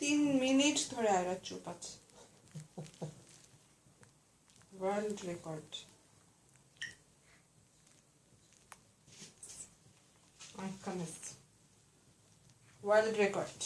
তিন মিনিট ধরে আয়রা চুপ আছে ওয়ার্ল্ড রেকর্ড ওয়ার্ল্ড রেকর্ড